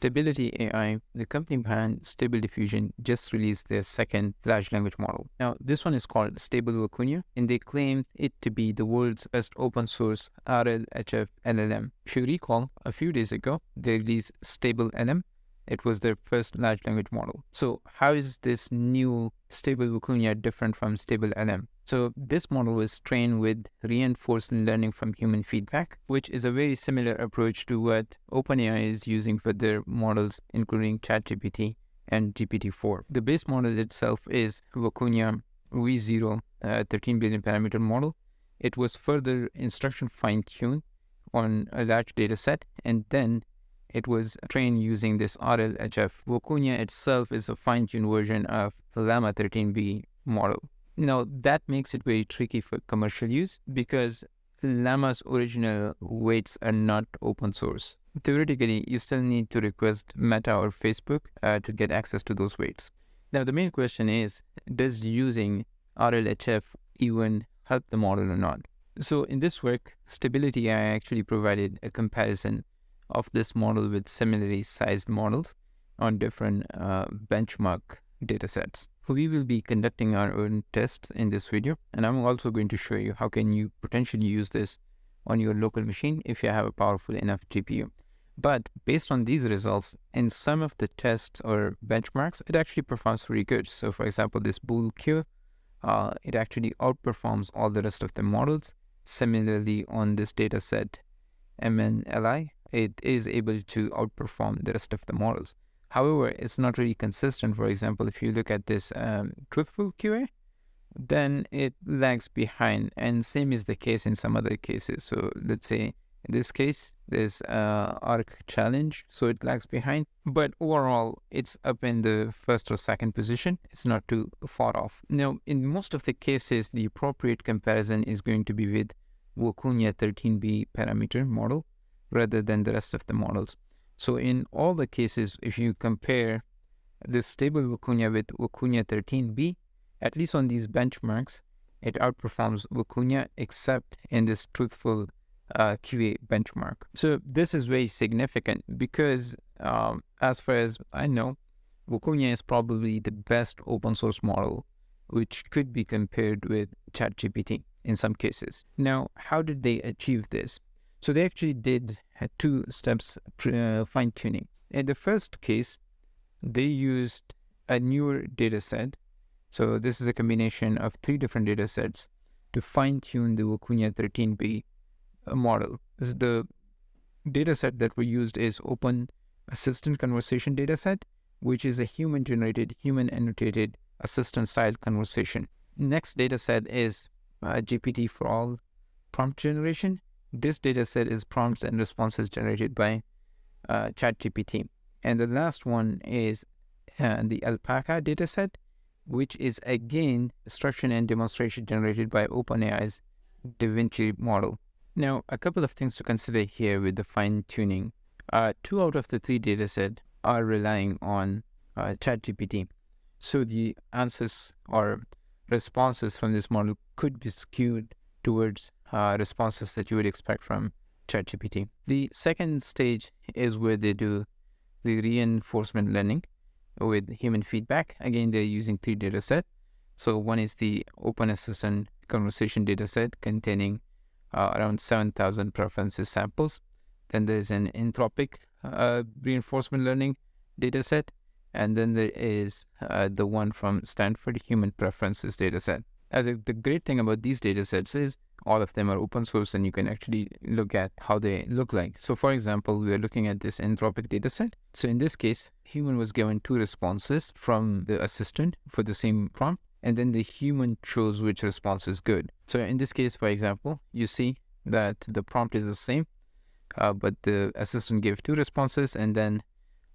Stability AI, the company behind Stable Diffusion, just released their second large language model. Now, this one is called Stable Vicuña, and they claim it to be the world's best open source RLHF LLM. If you recall, a few days ago, they released Stable LM. it was their first large language model. So how is this new stable Vicuña different from stable LM? So this model was trained with reinforced learning from human feedback, which is a very similar approach to what OpenAI is using for their models, including ChatGPT and GPT-4. The base model itself is Vicuña V0 uh, 13 billion parameter model. It was further instruction fine-tuned on a large data set and then it was trained using this RLHF. Vicuña itself is a fine-tuned version of the Llama 13b model. Now, that makes it very tricky for commercial use because Llama's original weights are not open source. Theoretically, you still need to request Meta or Facebook uh, to get access to those weights. Now, the main question is, does using RLHF even help the model or not? So in this work, Stability AI actually provided a comparison of this model with similarly sized models on different uh, benchmark datasets. We will be conducting our own tests in this video, and I'm also going to show you how can you potentially use this on your local machine if you have a powerful enough GPU. But based on these results, in some of the tests or benchmarks, it actually performs pretty good. So for example, this BoolQ, uh, it actually outperforms all the rest of the models. Similarly, on this dataset, MNLI, it is able to outperform the rest of the models. However, it's not really consistent. For example, if you look at this um, truthful QA, then it lags behind. And same is the case in some other cases. So let's say in this case, there's ARC challenge, so it lags behind. But overall, it's up in the first or second position. It's not too far off. Now, in most of the cases, the appropriate comparison is going to be with Vicuña 13b parameter model rather than the rest of the models. So in all the cases, if you compare this stable Vicuña with Vicuña 13b, at least on these benchmarks, it outperforms Vicuña except in this truthful uh, QA benchmark. So this is very significant because um, as far as I know, Vicuña is probably the best open source model which could be compared with ChatGPT in some cases. Now, how did they achieve this? So they actually did two steps uh, fine tuning. In the first case, they used a newer data set. So this is a combination of three different data sets to fine tune the Vicuña 13b uh, model. The data set that we used is Open Assistant Conversation dataset, which is a human generated, human annotated assistant style conversation. Next data set is uh, GPT4All prompt generation, this dataset is prompts and responses generated by uh, ChatGPT. And the last one is uh, the Alpaca dataset, which is again instruction and demonstration generated by OpenAI's DaVinci model. Now, a couple of things to consider here with the fine tuning. Uh, two out of the three dataset are relying on uh, ChatGPT. So the answers or responses from this model could be skewed towards uh, responses that you would expect from ChatGPT. The second stage is where they do the reinforcement learning with human feedback. Again, they're using three data set. So one is the Open Assistant conversation data set containing uh, around 7,000 preferences samples. Then there's an Anthropic uh, reinforcement learning data set. And then there is uh, the one from Stanford human preferences data set. As a, the great thing about these data sets is all of them are open source and you can actually look at how they look like. So for example, we are looking at this Anthropic dataset. So in this case, human was given two responses from the assistant for the same prompt, and then the human chose which response is good. So in this case, for example, you see that the prompt is the same, uh, but the assistant gave two responses, and then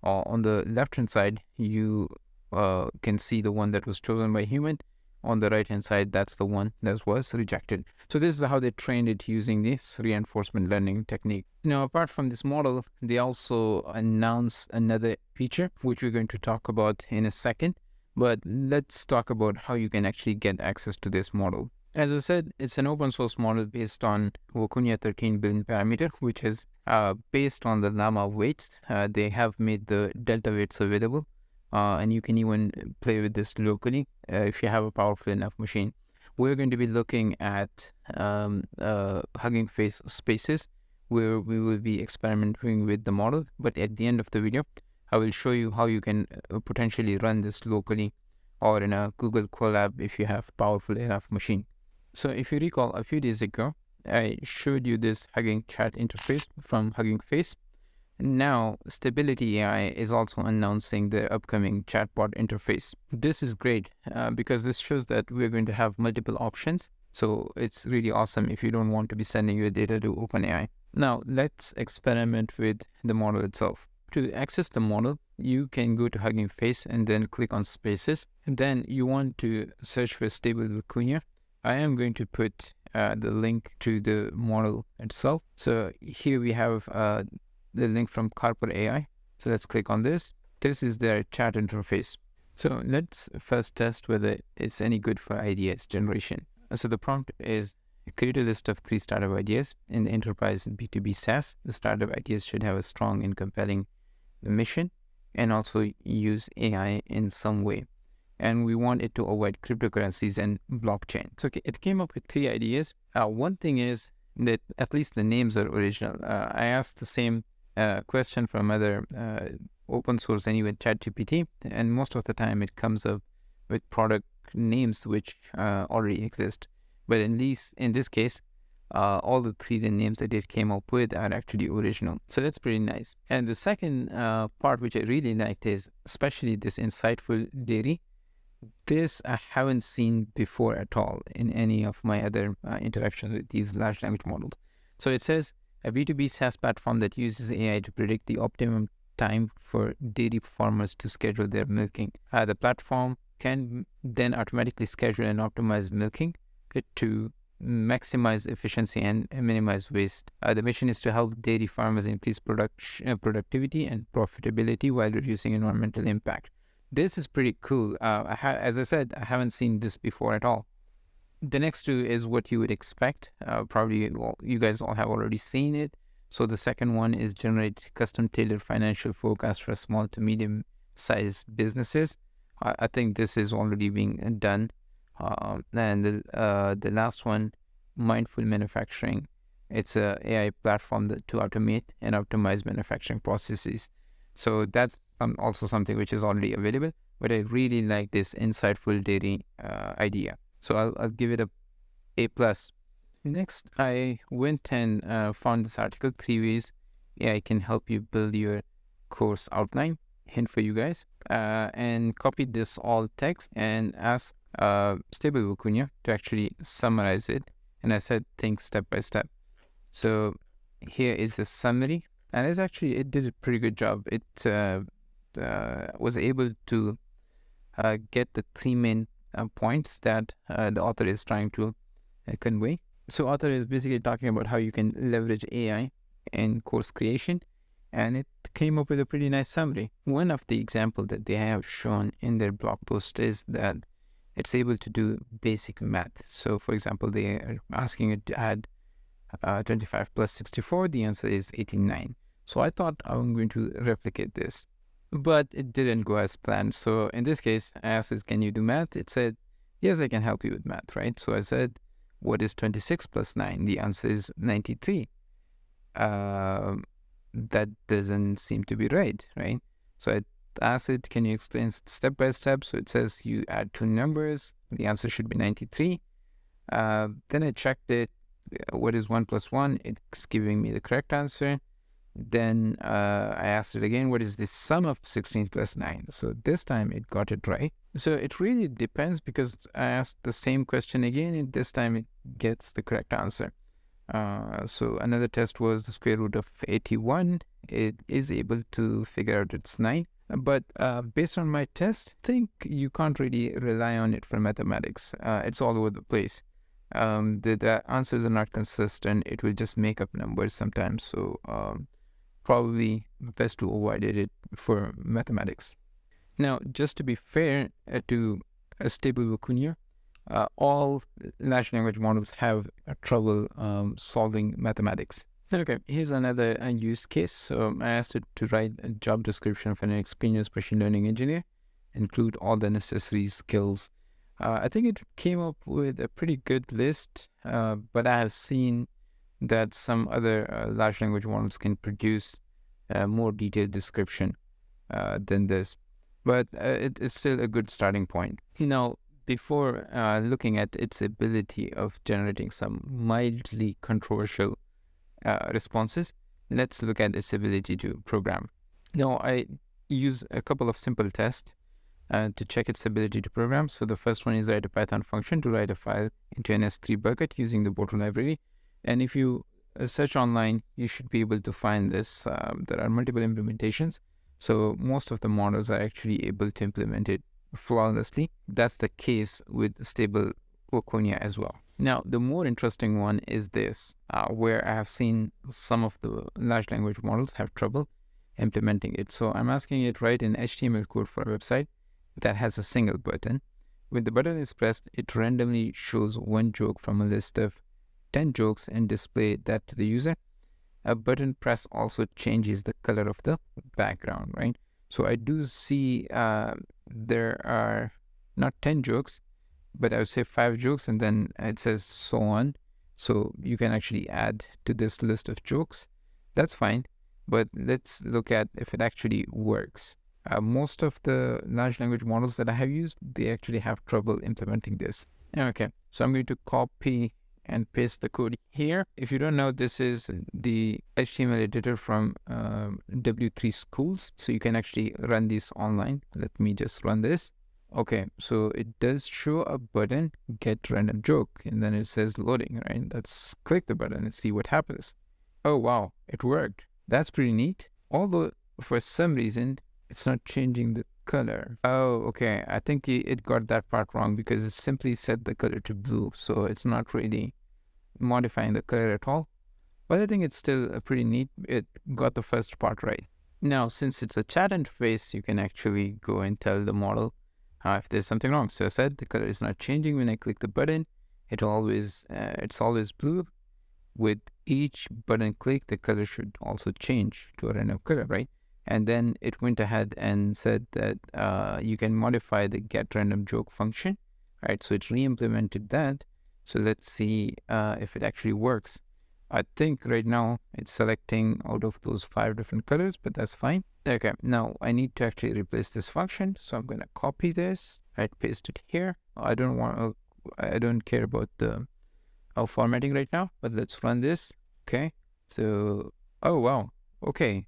uh, on the left-hand side, you uh, can see the one that was chosen by human, on the right hand side, that's the one that was rejected. So this is how they trained it using this reinforcement learning technique. Now, apart from this model, they also announced another feature, which we're going to talk about in a second. But let's talk about how you can actually get access to this model. As I said, it's an open source model based on Vicuña 13 billion parameter, which is uh, based on the Llama weights. Uh, they have made the delta weights available, uh, and you can even play with this locally uh, if you have a powerful enough machine. We're going to be looking at um, uh, Hugging Face spaces, where we will be experimenting with the model. But at the end of the video, I will show you how you can uh, potentially run this locally or in a Google Colab if you have powerful enough machine. So if you recall a few days ago, I showed you this Hugging Chat interface from Hugging Face. Now, Stability AI is also announcing the upcoming chatbot interface. This is great uh, because this shows that we're going to have multiple options. So it's really awesome if you don't want to be sending your data to OpenAI. Now, let's experiment with the model itself. To access the model, you can go to Hugging Face and then click on Spaces. And then you want to search for Stable Vicuña I am going to put uh, the link to the model itself. So here we have uh, the link from Carper AI. So let's click on this. This is their chat interface. So let's first test whether it's any good for ideas generation. So the prompt is create a list of three startup ideas in the enterprise B2B SaaS. The startup ideas should have a strong and compelling mission and also use AI in some way and we want it to avoid cryptocurrencies and blockchain. So it came up with three ideas. Uh, one thing is that at least the names are original. Uh, I asked the same uh, question from other uh, open source anyway, ChatGPT, and most of the time it comes up with product names which uh, already exist. But in these, in this case, uh, all the three the names that it came up with are actually original. So that's pretty nice. And the second uh, part which I really liked is especially this insightful dairy this I haven't seen before at all in any of my other uh, interactions with these large language models. So it says a B2B SaaS platform that uses AI to predict the optimum time for dairy farmers to schedule their milking. Uh, the platform can then automatically schedule and optimize milking to maximize efficiency and minimize waste. Uh, the mission is to help dairy farmers increase product, uh, productivity and profitability while reducing environmental impact this is pretty cool. Uh, I as I said, I haven't seen this before at all. The next two is what you would expect. Uh, probably well, you guys all have already seen it. So the second one is generate custom tailored financial forecast for small to medium sized businesses. I, I think this is already being done. Uh, and the uh, the last one, mindful manufacturing. It's a AI platform that, to automate and optimize manufacturing processes. So that's also something which is already available, but I really like this insightful dairy uh, idea. So I'll, I'll give it a A plus. Next, I went and uh, found this article, three ways AI can help you build your course outline. Hint for you guys, uh, and copied this all text and asked uh, Stable Vicuña to actually summarize it. And I said things step by step. So here is the summary and it's actually it did a pretty good job. It uh, uh, was able to uh, get the three main points that uh, the author is trying to uh, convey. So, author is basically talking about how you can leverage AI in course creation, and it came up with a pretty nice summary. One of the example that they have shown in their blog post is that it's able to do basic math. So, for example, they are asking it to add uh, 25 plus 64. The answer is 89. So I thought I'm going to replicate this, but it didn't go as planned. So in this case, I asked it, can you do math? It said, yes, I can help you with math, right? So I said, what is 26 plus 9? The answer is 93. Uh, that doesn't seem to be right, right? So I asked it, can you explain step by step? So it says you add two numbers. The answer should be 93. Uh, then I checked it. What is 1 plus 1? It's giving me the correct answer. Then uh, I asked it again, what is the sum of 16 plus 9? So this time it got it right. So it really depends because I asked the same question again and this time it gets the correct answer. Uh, so another test was the square root of 81. It is able to figure out it's 9. But uh, based on my test, I think you can't really rely on it for mathematics. Uh, it's all over the place. Um, the, the answers are not consistent. It will just make up numbers sometimes. So um, probably best to avoid it for mathematics. Now, just to be fair uh, to a stable Vicuña, uh, all large language models have trouble um, solving mathematics. Okay, here's another uh, use case. So I asked it to write a job description for an experienced machine learning engineer, include all the necessary skills. Uh, I think it came up with a pretty good list, uh, but I have seen that some other uh, large language models can produce a more detailed description uh, than this. But uh, it is still a good starting point. Now, before looking at its ability of generating some mildly controversial uh, responses, let's look at its ability to program. Now, I use a couple of simple tests uh, to check its ability to program. So the first one is write a Python function to write a file into an S3 bucket using the Boto library. And if you uh, search online, you should be able to find this. Um, there are multiple implementations. So most of the models are actually able to implement it flawlessly. That's the case with stable Vicuña as well. Now, the more interesting one is this, uh, where I have seen some of the large language models have trouble implementing it. So I'm asking it write an HTML code for a website that has a single button. When the button is pressed, it randomly shows one joke from a list of 10 jokes and display that to the user. A button press also changes the color of the background, right? So I do see uh, there are not 10 jokes, but I would say five jokes and then it says so on. So you can actually add to this list of jokes. That's fine. But let's look at if it actually works. Uh, most of the large language models that I have used, they actually have trouble implementing this. Okay, so I'm going to copy and paste the code here. If you don't know, this is the HTML editor from uh, W3 Schools. So you can actually run this online. Let me just run this. Okay, so it does show a button, get random joke, and then it says loading, right? Let's click the button and see what happens. Oh, wow, it worked. That's pretty neat. Although for some reason, it's not changing the color. Oh, okay. I think it got that part wrong because it simply set the color to blue. So it's not really modifying the color at all. But I think it's still a pretty neat. It got the first part right. Now, since it's a chat interface, you can actually go and tell the model uh, if there's something wrong. So I said the color is not changing when I click the button. It always uh, it's always blue. With each button click, the color should also change to a random color, right? And then it went ahead and said that uh, you can modify the get random joke function, right? So it re-implemented that. So let's see uh, if it actually works. I think right now it's selecting out of those five different colors, but that's fine. Okay, now I need to actually replace this function. So I'm going to copy this, right, paste it here. I don't want, uh, I don't care about the uh, formatting right now, but let's run this. Okay, so, oh, wow. Okay,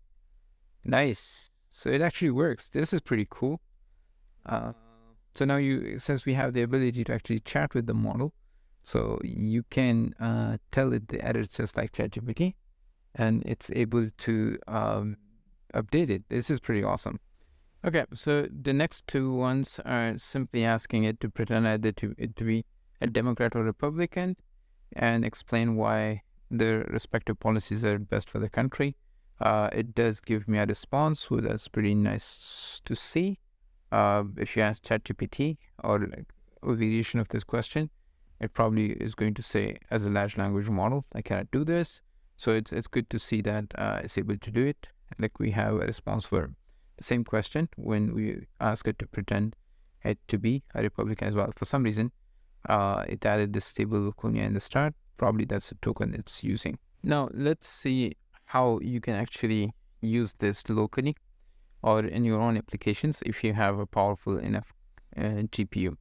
nice. So it actually works. This is pretty cool. Uh, so now you, since we have the ability to actually chat with the model, so you can uh, tell it the edits just like ChatGPT, and it's able to um, update it. This is pretty awesome. Okay, so the next two ones are simply asking it to pretend either to to be a Democrat or Republican, and explain why their respective policies are best for the country. Uh, it does give me a response, so that's pretty nice to see. Uh, if you ask ChatGPT or like a variation of this question, it probably is going to say as a large language model, I cannot do this. So it's it's good to see that uh, it's able to do it. Like we have a response for the same question when we ask it to pretend it to be a Republican as well. For some reason, uh, it added this stable Vicuña in the start. Probably that's a token it's using. Now let's see how you can actually use this locally or in your own applications if you have a powerful enough uh, GPU.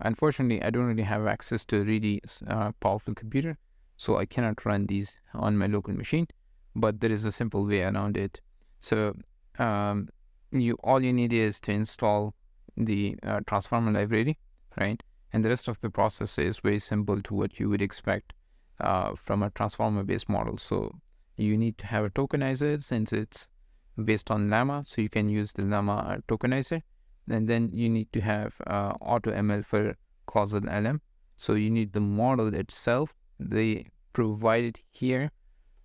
Unfortunately, I don't really have access to a really uh, powerful computer, so I cannot run these on my local machine, but there is a simple way around it. So um, you all you need is to install the uh, transformer library, right? And the rest of the process is very simple to what you would expect uh, from a transformer-based model. So you need to have a tokenizer since it's based on Llama, so you can use the Llama tokenizer and then you need to have uh, AutoML for causal LM. So you need the model itself. They provide it here,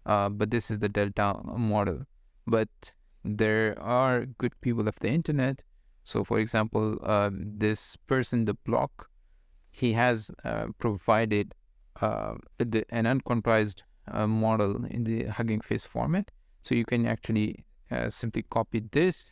uh, but this is the Delta model. But there are good people of the internet. So for example, uh, this person, TheBloke, he has uh, provided uh, the, an uncomprised uh, model in the Hugging Face format. So you can actually uh, simply copy this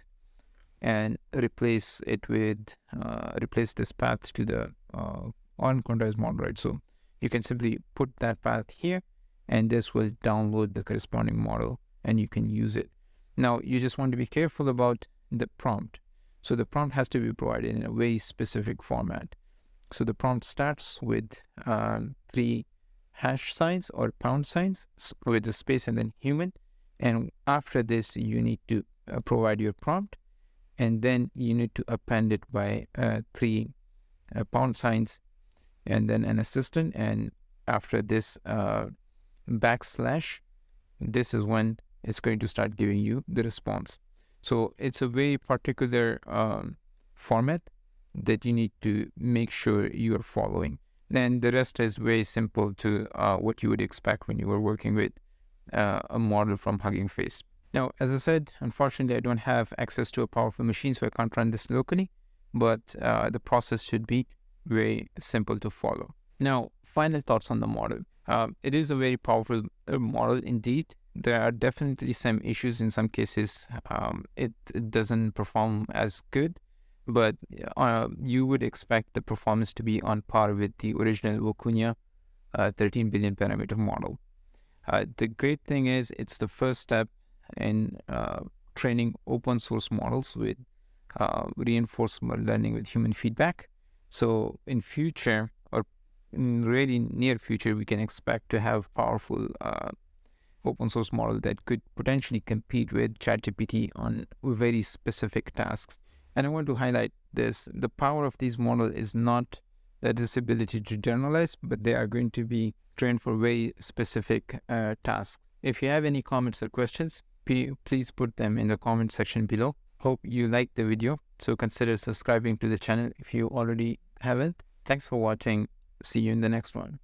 and replace it with, uh, replace this path to the uh, uncomprised model, right? So you can simply put that path here and this will download the corresponding model and you can use it. Now, you just want to be careful about the prompt. So the prompt has to be provided in a very specific format. So the prompt starts with um, three hash signs or pound signs with the space and then human. And after this, you need to uh, provide your prompt and then you need to append it by uh, three uh, pound signs and then an assistant. And after this uh, backslash, this is when it's going to start giving you the response. So it's a very particular um, format that you need to make sure you're following. Then the rest is very simple to uh, what you would expect when you were working with uh, a model from Hugging Face. Now, as I said, unfortunately, I don't have access to a powerful machine, so I can't run this locally, but uh, the process should be very simple to follow. Now, final thoughts on the model. Um, it is a very powerful uh, model indeed. There are definitely some issues in some cases. Um, it, it, doesn't perform as good, but uh, you would expect the performance to be on par with the original Vicuña uh, 13 billion parameter model. Uh, the great thing is it's the first step in uh, training open source models with uh, reinforcement learning with human feedback. So in future, or in really near future, we can expect to have powerful uh, open source model that could potentially compete with ChatGPT on very specific tasks. And I want to highlight this. The power of these models is not this ability to generalize, but they are going to be trained for very specific uh, tasks. If you have any comments or questions, please put them in the comment section below. Hope you liked the video. So consider subscribing to the channel if you already haven't. Thanks for watching. See you in the next one.